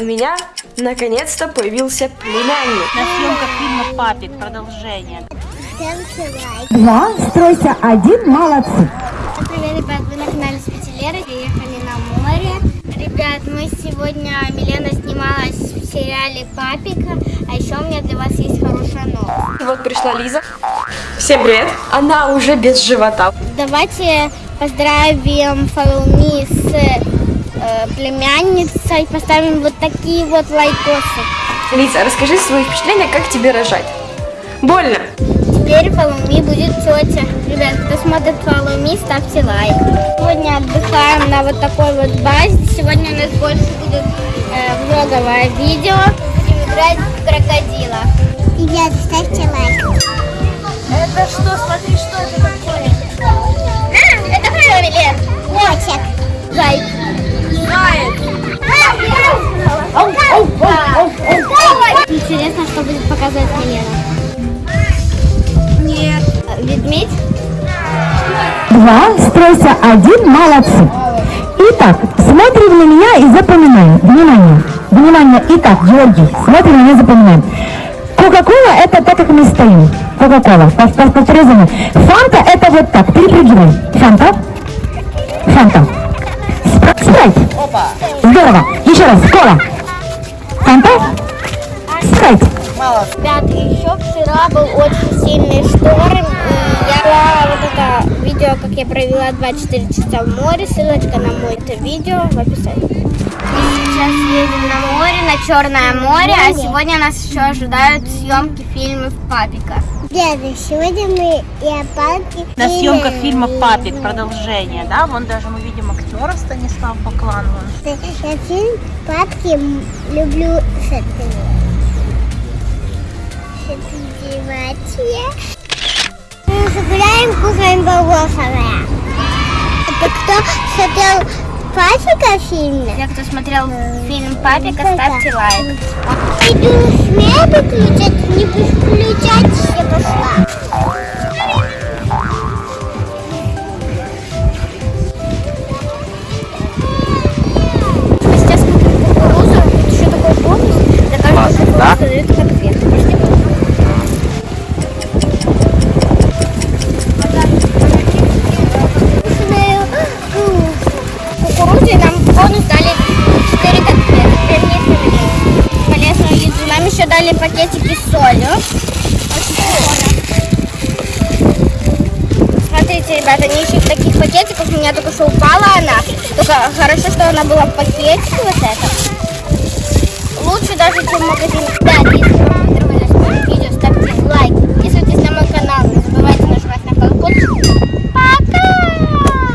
У меня наконец-то появился племянник. На съемках фильма «Папик» продолжение. Два, стройся один, молодцы. Привет, ребят, вы на канале Спецелеры, приехали на море. Ребят, мы сегодня, Милена снималась в сериале «Папика», а еще у меня для вас есть хорошая новость. И вот пришла Лиза. Всем привет. Она уже без живота. Давайте поздравим Фалуми с э, племянницей, поставим вот такие вот лайкосы. Лиза, расскажи свои впечатления, как тебе рожать. Больно? Теперь Фалуми будет тетя. Ребят, кто смотрит Фалуми, ставьте лайк. Сегодня отдыхаем на вот такой вот базе. Сегодня у нас больше будет э, влоговое видео. Будем играть в крокодила. Ребят, ставьте лайк. Это что? Смотри, что это такое? Ведмедь? Два, стройся один, молодцы. Итак, смотрим на меня и запоминаем. Внимание, внимание. Итак, Георгий, смотрим на меня, запоминаем. Кока-кола это так, как мы стоим. Кока-кола. Пов- пов- Повторяй за мной. Фанта это вот так. Перепрыгивай. Фанта. Фанта. Спра- Спрайт. Здорово. Еще раз. Кола. Фанта. Спрайт. Ребят, еще вчера был очень сильный шторм. Я провела 24 часа в море. Ссылочка на мой это видео в описании. Мы сейчас едем на море, на Черное море, а сегодня нас еще ожидают съемки фильмов Папика. Деда, сегодня мы и опалки. На съемках фильма «Папик» продолжение, да? Вон даже мы видим актера Станислав Баклан. вон. Я фильм Папки люблю с этими. Мы загуляем, кушаем бабосовое. Это кто смотрел Папика фильм? Те, кто смотрел фильм Папика, ставьте лайк. Иду смею выключать, не включать, я пошла. Дали пакетики с солью. Смотрите, ребята, они еще в таких пакетиках. У меня только что упала она. Только хорошо, что она была в пакетике вот это. Лучше даже, чем в магазине.